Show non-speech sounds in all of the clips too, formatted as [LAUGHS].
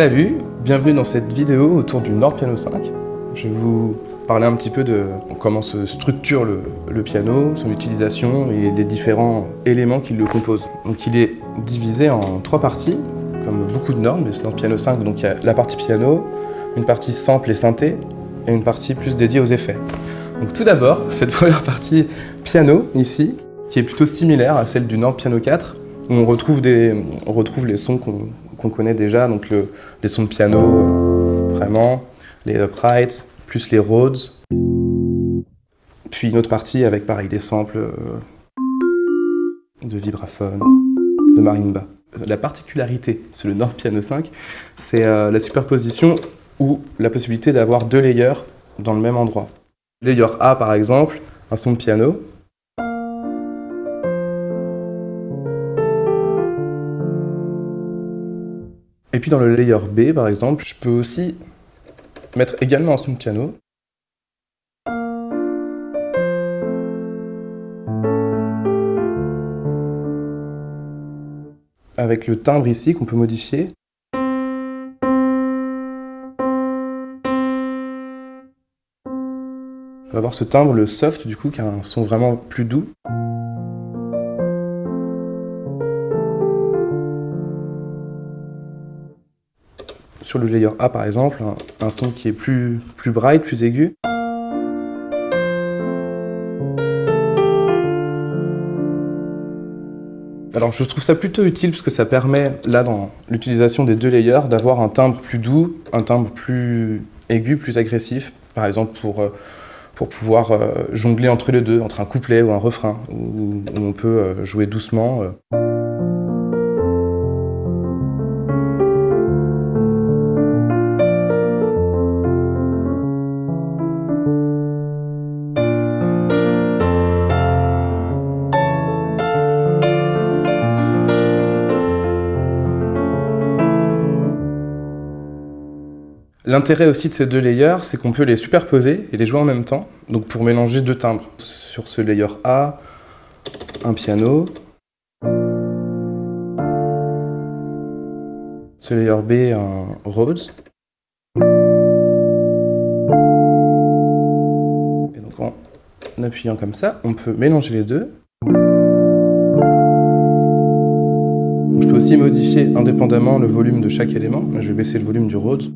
Salut, bienvenue dans cette vidéo autour du Nord Piano 5. Je vais vous parler un petit peu de comment se structure le, piano, son utilisation et les différents éléments qui le composent. Donc il est divisé en trois parties, comme beaucoup de normes, mais ce Nord Piano 5, donc il y a la partie piano, une partie sample et synthé, et une partie plus dédiée aux effets. Donc tout d'abord, [LAUGHS] cette première partie piano, ici, qui est plutôt similaire à celle du Nord Piano 4, où on retrouve, des, on retrouve les sons qu'on connaît déjà, donc les sons de piano, vraiment, les uprights, plus les Rhodes. Puis une autre partie avec pareil des samples euh, de vibraphone, de marimba. La particularité sur le Nord Piano 5, c'est euh, la superposition ou la possibilité d'avoir deux layers dans le même endroit. Layer A par exemple, un son de piano, Et puis dans le layer B, par exemple, je peux aussi mettre également un son de piano. Avec le timbre ici qu'on peut modifier. On va avoir ce timbre, le soft, du coup, qui a un son vraiment plus doux. Sur le layer A par exemple, un, son qui est plus, plus bright, plus aigu. Alors je trouve ça plutôt utile parce que ça permet, là dans l'utilisation des deux layers, d'avoir un timbre plus doux, un timbre plus aigu, plus agressif, par exemple pour, euh, pour pouvoir euh, jongler entre les deux, entre un couplet ou un refrain, où, on peut euh, jouer doucement. L'intérêt aussi de ces deux layers, c'est qu'on peut les superposer et les jouer en même temps. Donc pour mélanger deux timbres. Sur ce layer A, un piano. Ce layer B, un Rhodes. Et donc en appuyant comme ça, on peut mélanger les deux. je peux aussi modifier indépendamment le volume de chaque élément. je vais baisser le volume du Rhodes.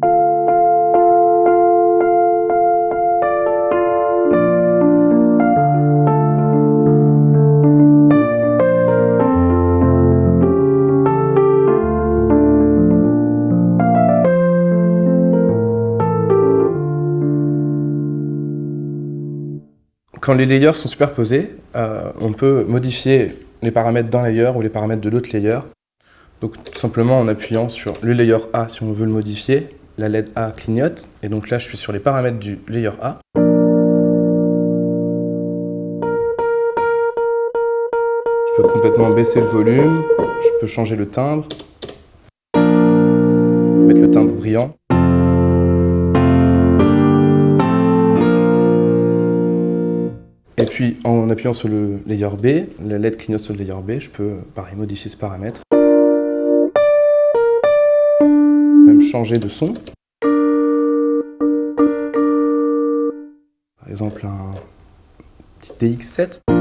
Quand les layers sont superposés, euh, on peut modifier les paramètres d'un layer ou les paramètres de l'autre layer. Donc tout simplement en appuyant sur le layer A si on veut le modifier, la LED A clignote, et donc là je suis sur les paramètres du layer A. Je peux complètement baisser le volume, je peux changer le timbre, mettre le timbre brillant. Et puis en appuyant sur le layer B, la LED clignote sur le layer B, je peux pareil modifier ce paramètre. Même changer de son. Par exemple un petit DX7.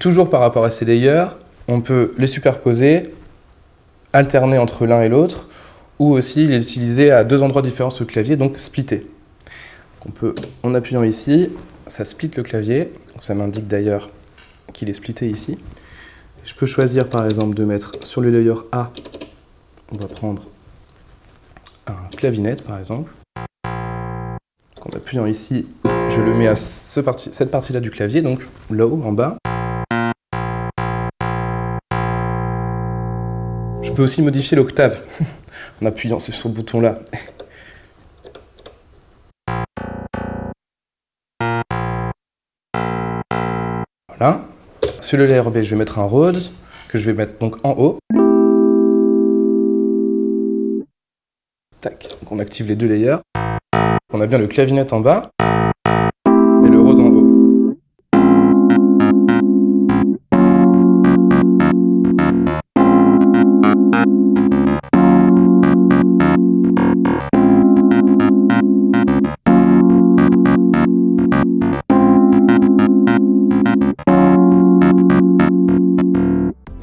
Toujours par rapport à ces layers, on peut les superposer, alterner entre l'un et l'autre, ou aussi les utiliser à deux endroits différents sur le clavier, donc splitter. on peut, en appuyant ici, ça split le clavier, ça m'indique d'ailleurs qu'il est splitté ici. Je peux choisir par exemple de mettre sur le layer A, on va prendre un clavinet par exemple. En appuyant ici, je le mets à cette partie-là du clavier, donc low en bas. Aussi modifier l'octave [LAUGHS] en appuyant sur ce bouton-là. Voilà. Sur le layer B, je vais mettre un Rhodes, que je vais mettre donc en haut. Tac. On active les deux layers. On a bien le clavinet en bas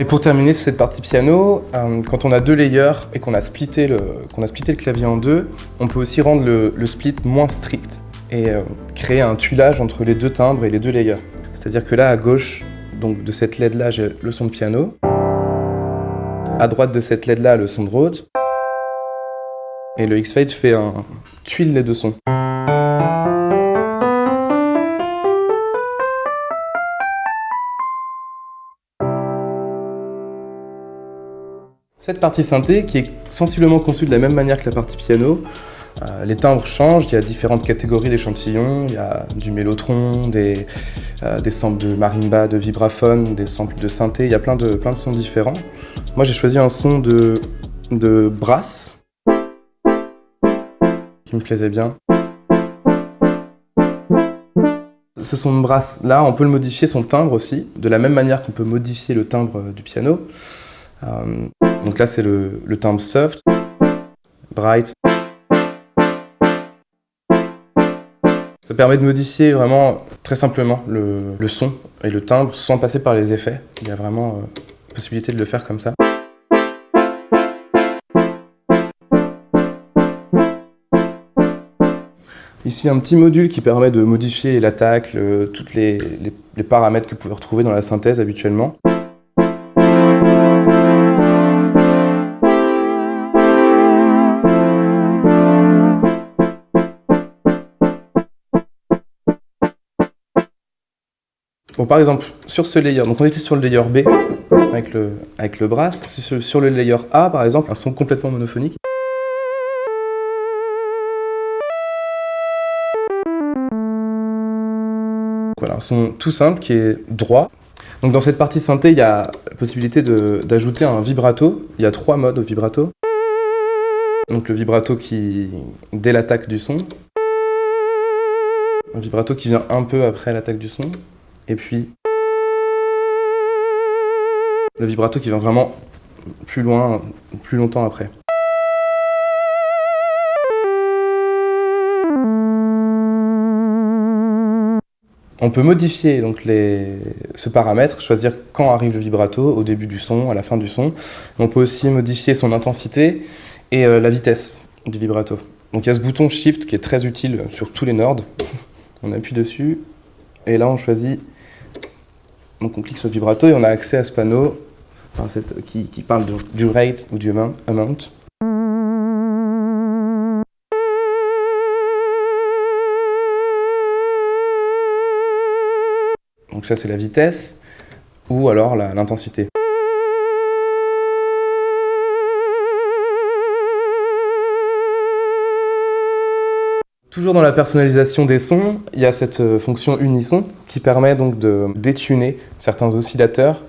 pour terminer sur cette partie piano, euh, quand on a deux layers et qu'on a, splitté le, a le clavier en deux, on peut aussi rendre le, split moins strict et euh, créer un tuilage entre les deux timbres et les deux layers. C'est-à-dire que là, à gauche donc de cette LED-là, j'ai le son de piano. À droite de cette LED-là, le son de Rhodes. Et le X-Fade fait un tuile les deux sons. Cette partie synthé, qui est sensiblement conçue de la même manière que la partie piano, euh, les timbres changent, il y a différentes catégories d'échantillons, il y a du mélotron, des, euh, samples de marimba, de vibraphone, des samples de synthé, il y a plein de, sons différents. Moi j'ai choisi un son de, de brass, qui me plaisait bien. Ce son de brass là, on peut le modifier son timbre aussi, de la même manière qu'on peut modifier le timbre du piano. Euh, donc là, c'est le, le timbre soft, bright. Ça permet de modifier vraiment très simplement le, le, son et le timbre sans passer par les effets. Il y a vraiment euh, possibilité de le faire comme ça. Ici, un petit module qui permet de modifier l'attaque, les, les, les paramètres que vous pouvez retrouver dans la synthèse habituellement. Bon, par exemple, sur ce layer, donc on était sur le layer B avec le, avec brass. Sur, sur le layer A, par exemple, un son complètement monophonique. Voilà, un son tout simple qui est droit. Donc dans cette partie synthé, il y a la possibilité d'ajouter un vibrato. Il y a trois modes au vibrato. Donc le vibrato qui, dès l'attaque du son. Un vibrato qui vient un peu après l'attaque du son et puis le vibrato qui vient vraiment plus loin, plus longtemps après. On peut modifier donc les... ce paramètre, choisir quand arrive le vibrato, au début du son, à la fin du son. On peut aussi modifier son intensité et euh, la vitesse du vibrato. Donc il y a ce bouton Shift qui est très utile sur tous les Nords. [LAUGHS] on appuie dessus et là on choisit donc on clique sur vibrato et on a accès à ce panneau qui, parle du, rate ou du amount. Donc ça c'est la vitesse ou alors l'intensité. Toujours dans la personnalisation des sons, il y a cette euh, fonction unisson qui permet donc de détuner certains oscillateurs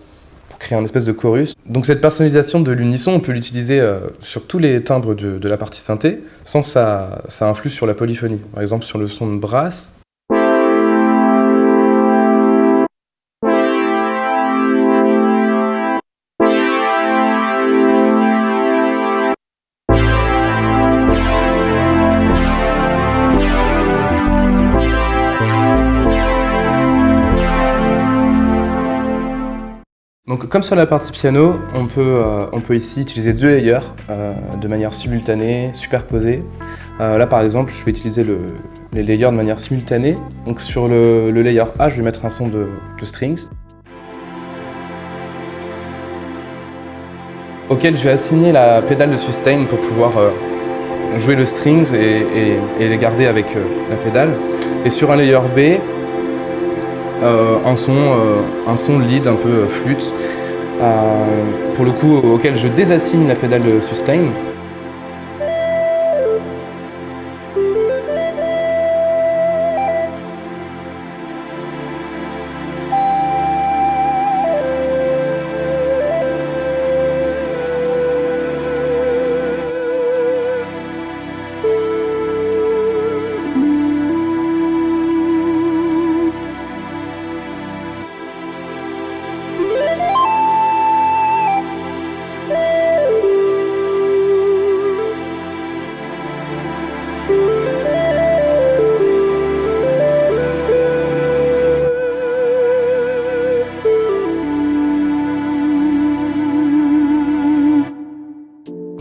pour créer un espèce de chorus. Donc cette personnalisation de l'unisson, on peut l'utiliser euh, sur tous les timbres de, de, la partie synthé sans que ça, ça influe sur la polyphonie. Par exemple sur le son de brasse, Donc comme sur la partie piano, on peut, euh, ici utiliser deux layers euh, de manière simultanée, superposée. Euh, là par exemple, je vais utiliser le, les layers de manière simultanée. Donc sur le, layer A, je vais mettre un son de, strings. auquel je vais assigner la pédale de sustain pour pouvoir jouer le strings et, les garder avec la pédale. Et sur un layer B, un, son, euh, un son lead un peu euh, flûte, pour le coup auquel je désassigne la pédale sustain.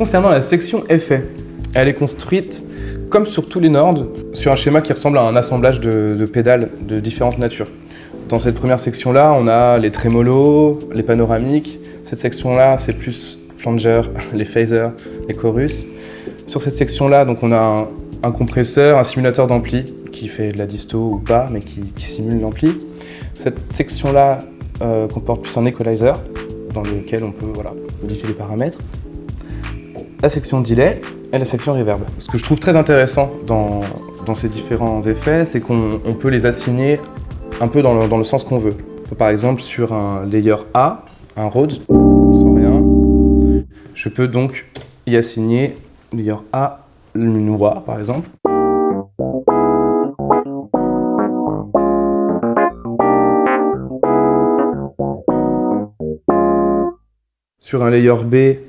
Concernant la section effet, elle est construite comme sur tous les Nord, sur un schéma qui ressemble à un assemblage de, pédales de différentes natures. Dans cette première section-là, on a les trémolos, les panoramiques. Cette section-là, c'est plus flanger, [LAUGHS] les phasers, les chorus. Sur cette section-là, donc on a un, compresseur, un simulateur d'ampli qui fait de la disto ou pas, mais qui, simule l'ampli. Cette section-là euh, comporte plus un equalizer, dans lequel on peut modifier les paramètres. La section delay, et la section reverb. Ce que je trouve très intéressant dans, ces différents effets, c'est qu'on peut les assigner un peu dans le, sens qu'on veut. Par exemple, sur un layer A, un Rhodes, sans rien, je peux donc y assigner layer A une voix, par exemple. Sur un layer B,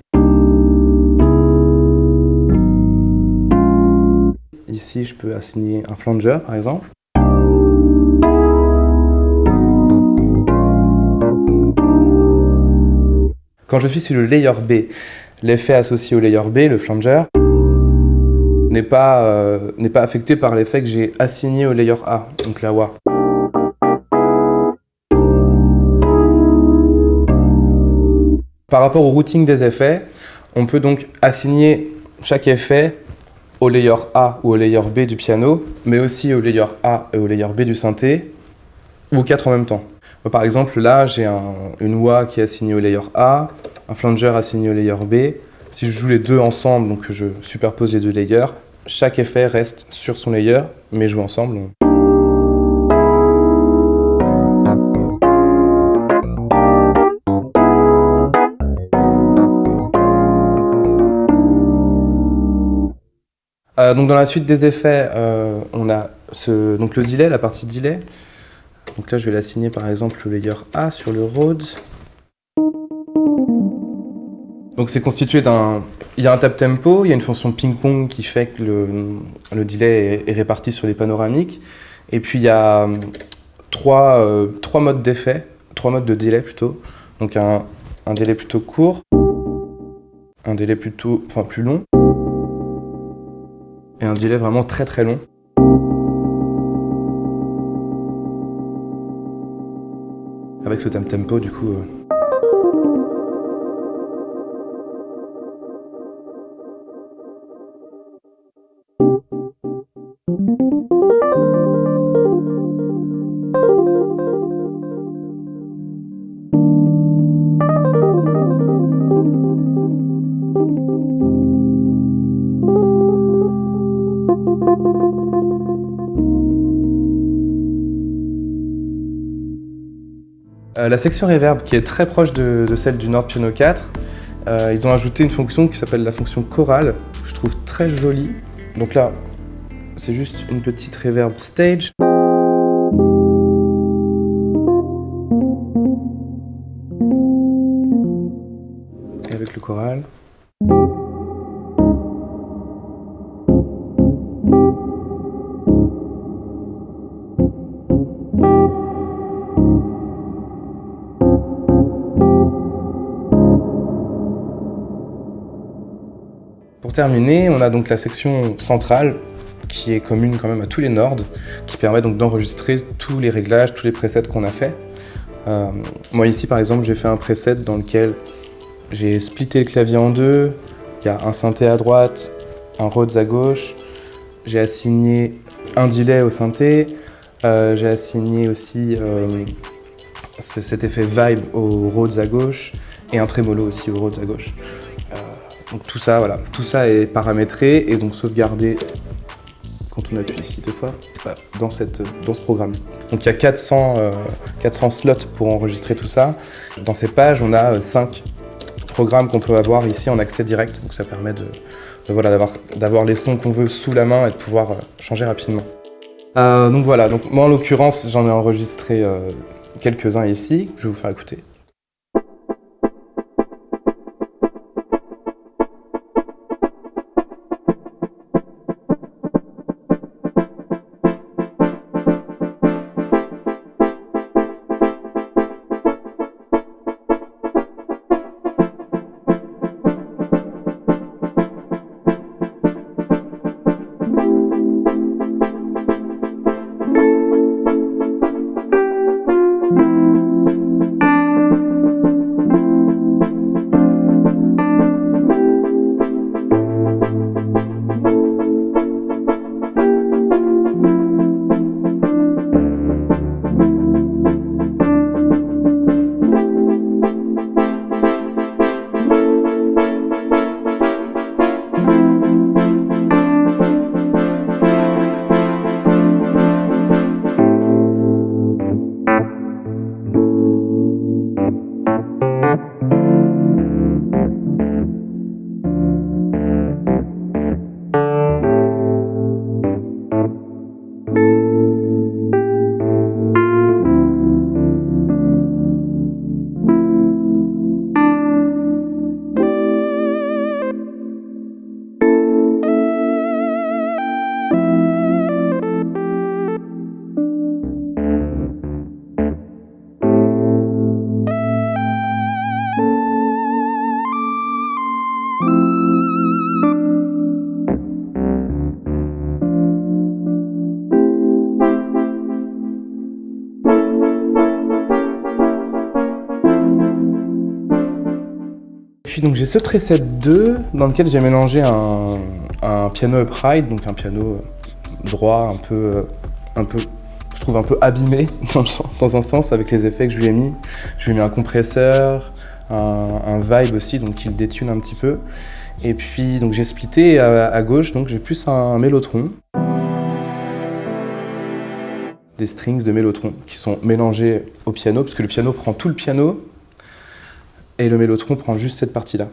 Ici, je peux assigner un flanger, par exemple. Quand je suis sur le layer B, l'effet associé au layer B, le flanger, n'est pas, euh, pas affecté par l'effet que j'ai assigné au layer A, donc la wah. Par rapport au routing des effets, on peut donc assigner chaque effet au layer A ou au layer B du piano, mais aussi au layer A et au layer B du synthé, ou quatre en même temps. Par exemple, là, j'ai une wah qui est assignée au layer A, un flanger assigné au layer B. Si je joue les deux ensemble, donc je superpose les deux layers, chaque effet reste sur son layer, mais joue ensemble. Euh, donc dans la suite des effets, euh, on a ce, donc le delay, la partie delay. Donc là, je vais l'assigner par exemple le layer A sur le Rhodes. Donc c'est constitué d'un... Il y a un tap tempo, il y a une fonction ping-pong qui fait que le, delay est, réparti sur les panoramiques. Et puis il y a euh, trois, trois modes d'effet, trois modes de delay plutôt. Donc un, un délai plutôt court, un délai plutôt, enfin plus long, et un délai vraiment très très long. Avec ce tempo du coup... la section reverb, qui est très proche de, celle du Nord Piano 4, euh, ils ont ajouté une fonction qui s'appelle la fonction chorale, que je trouve très jolie. Donc là, c'est juste une petite reverb stage. Et avec le choral. On a donc la section centrale qui est commune quand même à tous les Nords, qui permet donc d'enregistrer tous les réglages, tous les presets qu'on a fait. Euh, moi ici par exemple j'ai fait un preset dans lequel j'ai splitté le clavier en deux, il y a un synthé à droite, un Rhodes à gauche, j'ai assigné un delay au synthé, euh, j'ai assigné aussi euh, cet effet vibe au Rhodes à gauche et un trémolo aussi au Rhodes à gauche. Donc tout ça, voilà, tout ça est paramétré et donc sauvegardé quand on appuie ici deux fois dans, cette, dans ce programme. Donc il y a 400, 400 euh, slots pour enregistrer tout ça. Dans ces pages, on a 5 euh, programmes qu'on peut avoir ici en accès direct. Donc ça permet de, voilà, d'avoir les sons qu'on veut sous la main et de pouvoir euh, changer rapidement. donc voilà, donc moi en l'occurrence, j'en ai enregistré quelques-uns ici. Je vais vous faire écouter. Puis donc j'ai ce preset 2 dans lequel j'ai mélangé un, un, piano upright, donc un piano droit, un peu, un peu, je trouve un peu abîmé [LAUGHS] dans, dans un sens avec les effets que je lui ai mis. Je lui ai mis un compresseur, un, un vibe aussi, donc qui le détune un petit peu. Et puis donc j'ai splitté à, gauche, donc j'ai plus un mélotron des strings de mélotron qui sont mélangés au piano, parce que le piano prend tout le piano et le mélotron prend juste cette partie-là.